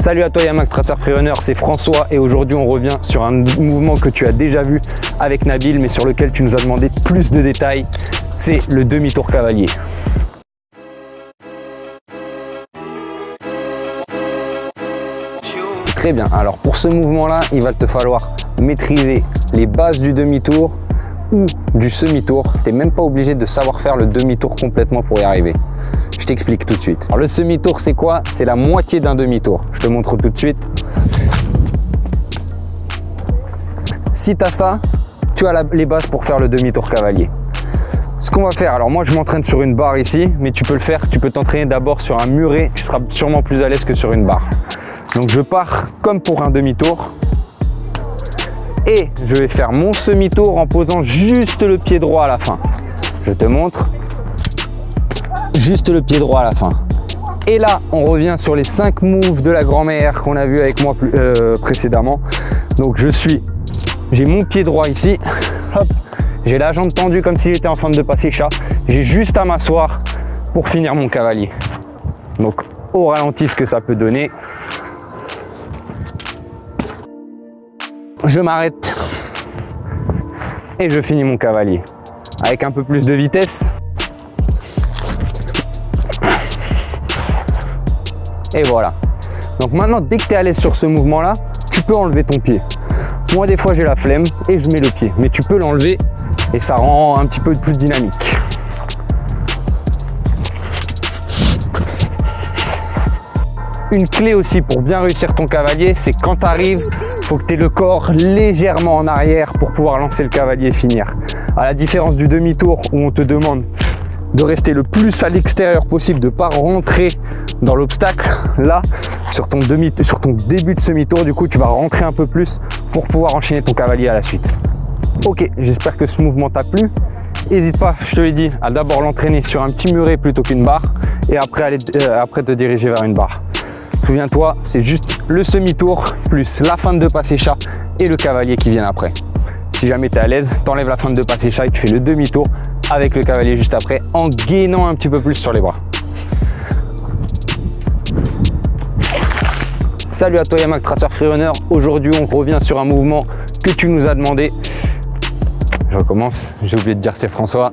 Salut à toi Yamak Freerunner, c'est François et aujourd'hui on revient sur un mouvement que tu as déjà vu avec Nabil mais sur lequel tu nous as demandé plus de détails, c'est le demi-tour cavalier. Très bien, alors pour ce mouvement là, il va te falloir maîtriser les bases du demi-tour ou du semi-tour. Tu même pas obligé de savoir faire le demi-tour complètement pour y arriver. Je t'explique tout de suite. Alors, le semi-tour, c'est quoi? C'est la moitié d'un demi-tour. Je te montre tout de suite. Si tu as ça, tu as les bases pour faire le demi-tour cavalier. Ce qu'on va faire, alors moi je m'entraîne sur une barre ici, mais tu peux le faire, tu peux t'entraîner d'abord sur un muret, tu seras sûrement plus à l'aise que sur une barre. Donc je pars comme pour un demi-tour, et je vais faire mon semi-tour en posant juste le pied droit à la fin. Je te montre, juste le pied droit à la fin. Et là, on revient sur les 5 moves de la grand-mère qu'on a vu avec moi euh, précédemment. Donc je suis, j'ai mon pied droit ici, j'ai la jambe tendue comme si j'étais en train de passer chat. J'ai juste à m'asseoir pour finir mon cavalier. Donc au ralenti ce que ça peut donner. Je m'arrête et je finis mon cavalier. Avec un peu plus de vitesse, Et voilà. Donc maintenant, dès que tu es à l'aise sur ce mouvement-là, tu peux enlever ton pied. Moi, des fois, j'ai la flemme et je mets le pied. Mais tu peux l'enlever et ça rend un petit peu plus dynamique. Une clé aussi pour bien réussir ton cavalier, c'est quand tu arrives, faut que tu aies le corps légèrement en arrière pour pouvoir lancer le cavalier et finir. À la différence du demi-tour où on te demande de rester le plus à l'extérieur possible, de ne pas rentrer dans l'obstacle. Là, sur ton, début de semi-tour, du coup, tu vas rentrer un peu plus pour pouvoir enchaîner ton cavalier à la suite. Ok, j'espère que ce mouvement t'a plu. N'hésite pas, je te l'ai dit, à d'abord l'entraîner sur un petit muret plutôt qu'une barre et après, euh, te diriger vers une barre. Souviens-toi, c'est juste le semi-tour plus la fin de passer chat et le cavalier qui vient après. Si jamais tu es à l'aise, t'enlèves la fin de passer chat et tu fais le demi-tour avec le cavalier juste après en gainant un petit peu plus sur les bras. Salut à toi Yamak Tracer Freerunner. Aujourd'hui, on revient sur un mouvement que tu nous as demandé. Je recommence, j'ai oublié de dire c'est François.